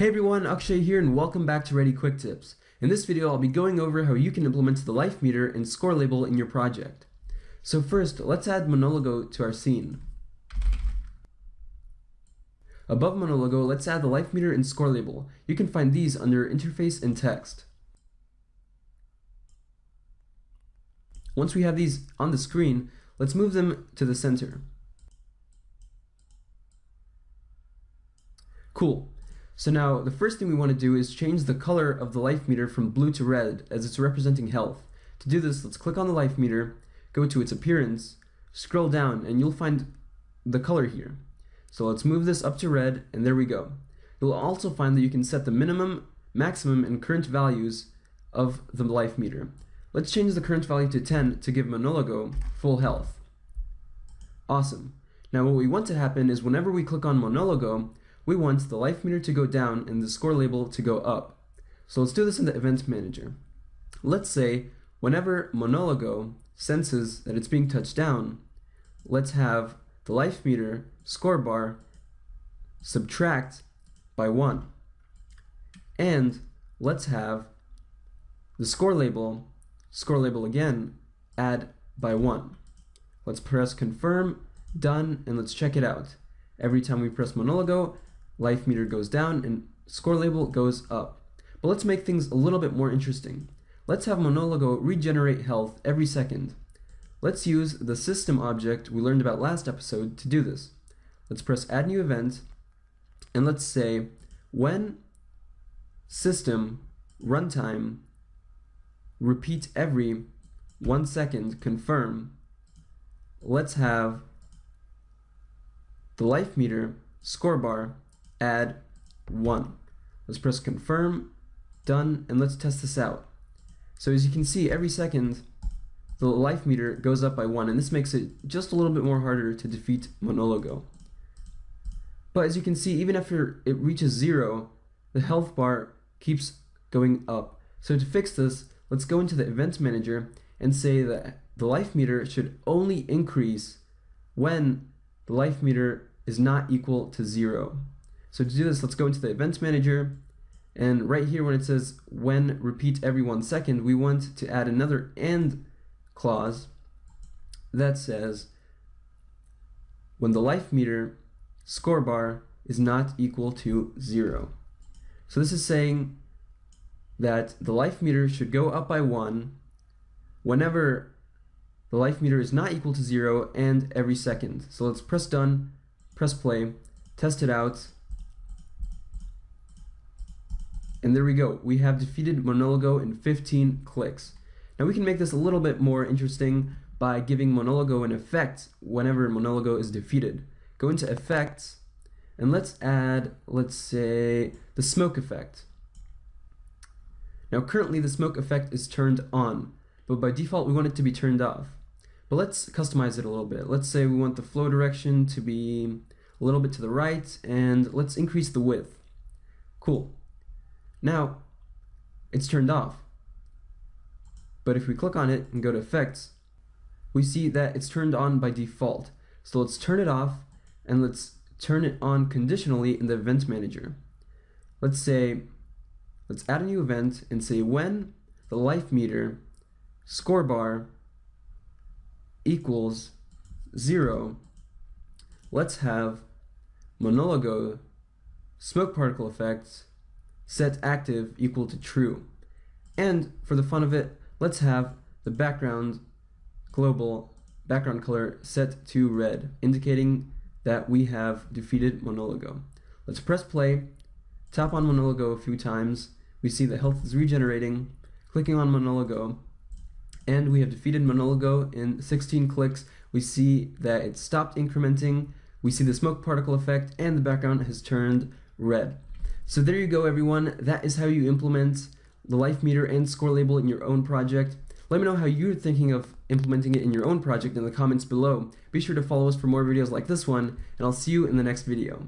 Hey everyone, Akshay here and welcome back to Ready Quick Tips. In this video, I'll be going over how you can implement the life meter and score label in your project. So first, let's add Monologo to our scene. Above Monologo, let's add the life meter and score label. You can find these under Interface and Text. Once we have these on the screen, let's move them to the center. Cool. So now the first thing we want to do is change the color of the life meter from blue to red as it's representing health. To do this, let's click on the life meter, go to its appearance, scroll down, and you'll find the color here. So let's move this up to red, and there we go. You'll also find that you can set the minimum, maximum, and current values of the life meter. Let's change the current value to 10 to give Monologo full health. Awesome. Now what we want to happen is whenever we click on Monologo, we want the life meter to go down and the score label to go up. So let's do this in the event manager. Let's say whenever Monologo senses that it's being touched down, let's have the life meter score bar subtract by 1. And let's have the score label, score label again, add by 1. Let's press confirm, done, and let's check it out. Every time we press Monologo, life meter goes down, and score label goes up. But let's make things a little bit more interesting. Let's have Monologo regenerate health every second. Let's use the system object we learned about last episode to do this. Let's press add new event, and let's say when system runtime repeat every one second confirm, let's have the life meter score bar add 1. Let's press confirm, done, and let's test this out. So as you can see, every second, the life meter goes up by 1, and this makes it just a little bit more harder to defeat Monologo. But as you can see, even after it reaches 0, the health bar keeps going up. So to fix this, let's go into the event manager and say that the life meter should only increase when the life meter is not equal to 0. So to do this, let's go into the event manager. And right here, when it says when repeat every one second, we want to add another and clause that says when the life meter score bar is not equal to zero. So this is saying that the life meter should go up by one whenever the life meter is not equal to zero and every second. So let's press done, press play, test it out, and there we go. We have defeated Monologo in 15 clicks. Now we can make this a little bit more interesting by giving Monologo an effect whenever Monologo is defeated. Go into Effects, and let's add, let's say, the smoke effect. Now currently the smoke effect is turned on, but by default we want it to be turned off. But let's customize it a little bit. Let's say we want the flow direction to be a little bit to the right, and let's increase the width. Cool. Now, it's turned off. But if we click on it and go to effects, we see that it's turned on by default. So let's turn it off and let's turn it on conditionally in the event manager. Let's say, let's add a new event and say when the life meter score bar equals zero, let's have monologo smoke particle effects set active equal to true. And for the fun of it, let's have the background global background color set to red, indicating that we have defeated Monologo. Let's press play, tap on Monologo a few times, we see that health is regenerating, clicking on Monologo, and we have defeated Monologo in 16 clicks. We see that it stopped incrementing, we see the smoke particle effect, and the background has turned red. So there you go everyone, that is how you implement the life meter and score label in your own project. Let me know how you're thinking of implementing it in your own project in the comments below. Be sure to follow us for more videos like this one, and I'll see you in the next video.